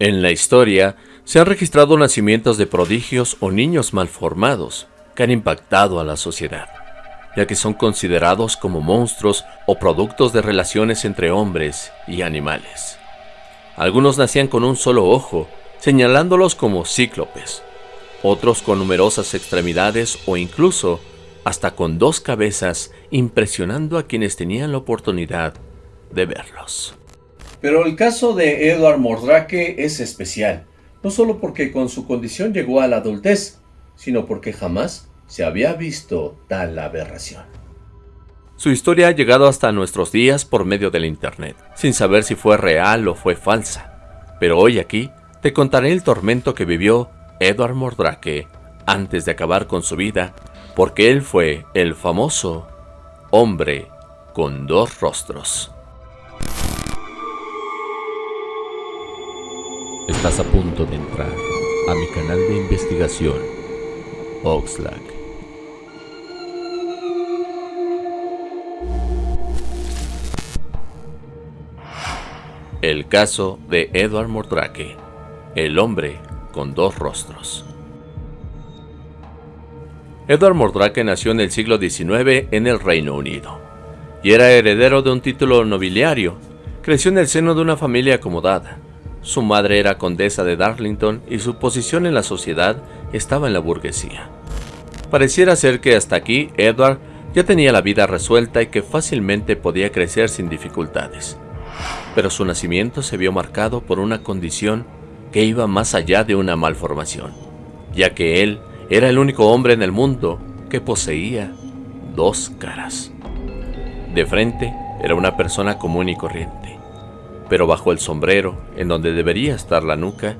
En la historia se han registrado nacimientos de prodigios o niños malformados que han impactado a la sociedad, ya que son considerados como monstruos o productos de relaciones entre hombres y animales. Algunos nacían con un solo ojo, señalándolos como cíclopes, otros con numerosas extremidades o incluso hasta con dos cabezas, impresionando a quienes tenían la oportunidad de verlos. Pero el caso de Edward Mordrake es especial, no solo porque con su condición llegó a la adultez, sino porque jamás se había visto tal aberración. Su historia ha llegado hasta nuestros días por medio del Internet, sin saber si fue real o fue falsa. Pero hoy aquí te contaré el tormento que vivió Edward Mordrake antes de acabar con su vida, porque él fue el famoso hombre con dos rostros. Estás a punto de entrar a mi canal de investigación, Oxlack. El caso de Edward Mordrake, el hombre con dos rostros. Edward Mordrake nació en el siglo XIX en el Reino Unido y era heredero de un título nobiliario. Creció en el seno de una familia acomodada su madre era condesa de Darlington y su posición en la sociedad estaba en la burguesía. Pareciera ser que hasta aquí Edward ya tenía la vida resuelta y que fácilmente podía crecer sin dificultades. Pero su nacimiento se vio marcado por una condición que iba más allá de una malformación, ya que él era el único hombre en el mundo que poseía dos caras. De frente era una persona común y corriente, pero bajo el sombrero, en donde debería estar la nuca,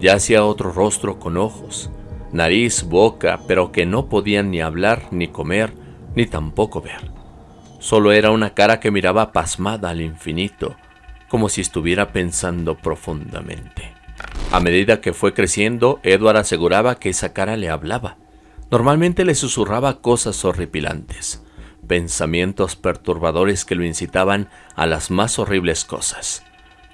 yacía otro rostro con ojos, nariz, boca, pero que no podían ni hablar, ni comer, ni tampoco ver. Solo era una cara que miraba pasmada al infinito, como si estuviera pensando profundamente. A medida que fue creciendo, Edward aseguraba que esa cara le hablaba. Normalmente le susurraba cosas horripilantes, pensamientos perturbadores que lo incitaban a las más horribles cosas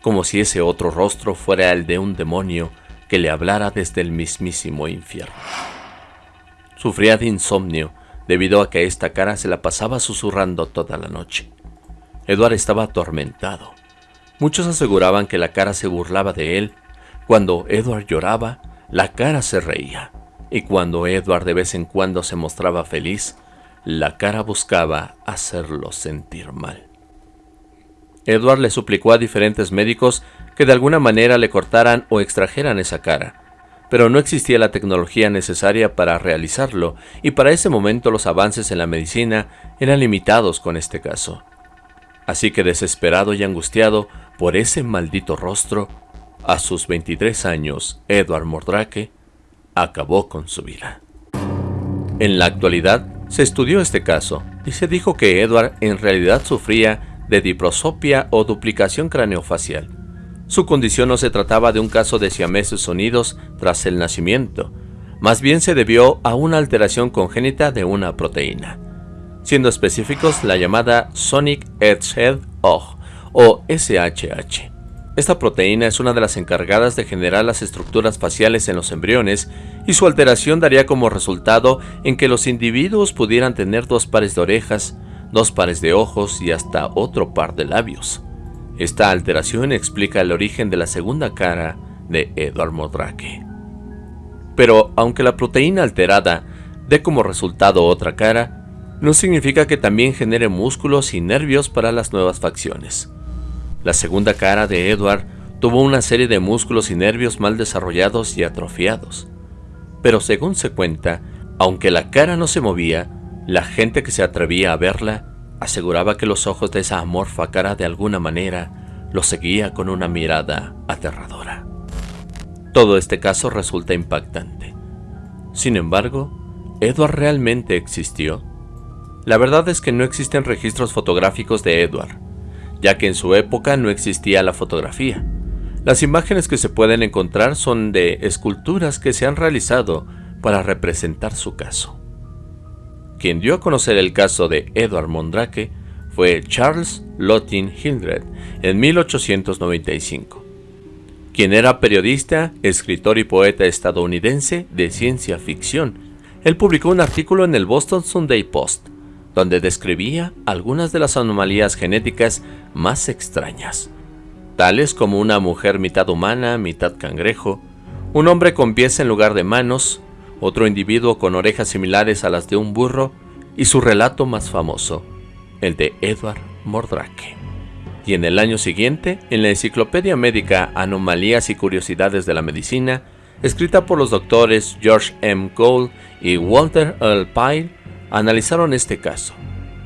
como si ese otro rostro fuera el de un demonio que le hablara desde el mismísimo infierno. Sufría de insomnio debido a que esta cara se la pasaba susurrando toda la noche. Edward estaba atormentado. Muchos aseguraban que la cara se burlaba de él. Cuando Edward lloraba, la cara se reía. Y cuando Edward de vez en cuando se mostraba feliz, la cara buscaba hacerlo sentir mal. Edward le suplicó a diferentes médicos que de alguna manera le cortaran o extrajeran esa cara, pero no existía la tecnología necesaria para realizarlo y para ese momento los avances en la medicina eran limitados con este caso. Así que desesperado y angustiado por ese maldito rostro, a sus 23 años, Edward Mordrake acabó con su vida. En la actualidad, se estudió este caso y se dijo que Edward en realidad sufría de diprosopia o duplicación craneofacial. Su condición no se trataba de un caso de siameses unidos tras el nacimiento, más bien se debió a una alteración congénita de una proteína, siendo específicos la llamada Sonic Edgehead OG o SHH. Esta proteína es una de las encargadas de generar las estructuras faciales en los embriones y su alteración daría como resultado en que los individuos pudieran tener dos pares de orejas, dos pares de ojos y hasta otro par de labios. Esta alteración explica el origen de la segunda cara de Edward Modrake. Pero aunque la proteína alterada dé como resultado otra cara, no significa que también genere músculos y nervios para las nuevas facciones. La segunda cara de Edward tuvo una serie de músculos y nervios mal desarrollados y atrofiados. Pero según se cuenta, aunque la cara no se movía, la gente que se atrevía a verla aseguraba que los ojos de esa amorfa cara de alguna manera lo seguía con una mirada aterradora. Todo este caso resulta impactante. Sin embargo, Edward realmente existió. La verdad es que no existen registros fotográficos de Edward, ya que en su época no existía la fotografía. Las imágenes que se pueden encontrar son de esculturas que se han realizado para representar su caso. Quien dio a conocer el caso de Edward Mondrake fue Charles Lottin Hildred en 1895. quien era periodista, escritor y poeta estadounidense de ciencia ficción. Él publicó un artículo en el Boston Sunday Post, donde describía algunas de las anomalías genéticas más extrañas, tales como una mujer mitad humana, mitad cangrejo, un hombre con pies en lugar de manos, otro individuo con orejas similares a las de un burro, y su relato más famoso, el de Edward Mordrake. Y en el año siguiente, en la Enciclopedia Médica Anomalías y Curiosidades de la Medicina, escrita por los doctores George M. Cole y Walter L. Pyle, analizaron este caso.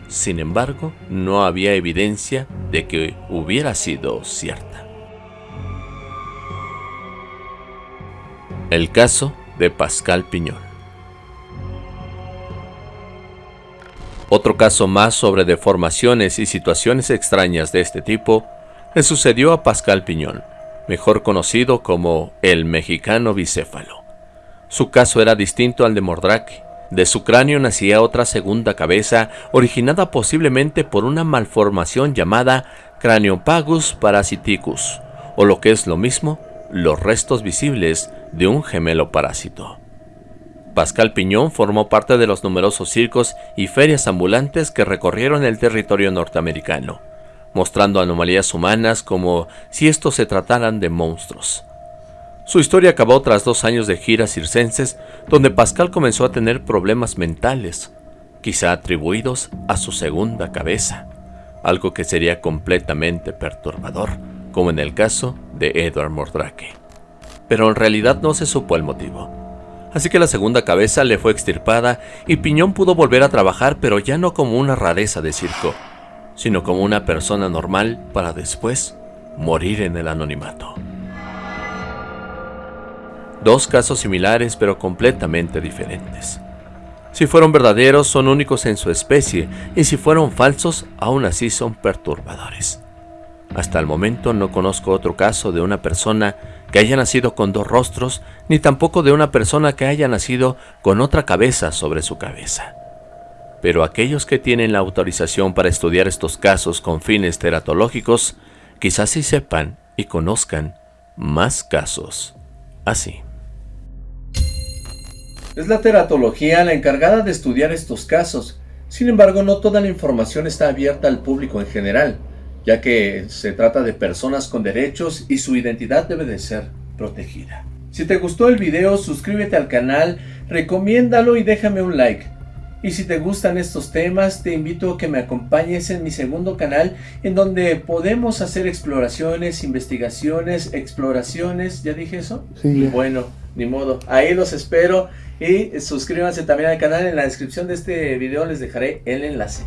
Sin embargo, no había evidencia de que hubiera sido cierta. El caso de Pascal Piñón. Otro caso más sobre deformaciones y situaciones extrañas de este tipo le sucedió a Pascal Piñón, mejor conocido como el mexicano bicéfalo. Su caso era distinto al de Mordrake. De su cráneo nacía otra segunda cabeza, originada posiblemente por una malformación llamada Craniopagus parasiticus, o lo que es lo mismo, los restos visibles de un gemelo parásito. Pascal Piñón formó parte de los numerosos circos y ferias ambulantes que recorrieron el territorio norteamericano, mostrando anomalías humanas como si estos se trataran de monstruos. Su historia acabó tras dos años de giras circenses, donde Pascal comenzó a tener problemas mentales, quizá atribuidos a su segunda cabeza, algo que sería completamente perturbador, como en el caso de Edward Mordrake. Pero en realidad no se supo el motivo así que la segunda cabeza le fue extirpada y Piñón pudo volver a trabajar pero ya no como una rareza de circo, sino como una persona normal para después morir en el anonimato. Dos casos similares pero completamente diferentes. Si fueron verdaderos son únicos en su especie y si fueron falsos aún así son perturbadores. Hasta el momento no conozco otro caso de una persona que haya nacido con dos rostros, ni tampoco de una persona que haya nacido con otra cabeza sobre su cabeza. Pero aquellos que tienen la autorización para estudiar estos casos con fines teratológicos, quizás sí sepan y conozcan más casos así. Es la teratología la encargada de estudiar estos casos. Sin embargo, no toda la información está abierta al público en general ya que se trata de personas con derechos y su identidad debe de ser protegida. Si te gustó el video, suscríbete al canal, recomiéndalo y déjame un like. Y si te gustan estos temas, te invito a que me acompañes en mi segundo canal, en donde podemos hacer exploraciones, investigaciones, exploraciones, ¿ya dije eso? Sí. Bueno, ni modo, ahí los espero y suscríbanse también al canal, en la descripción de este video les dejaré el enlace.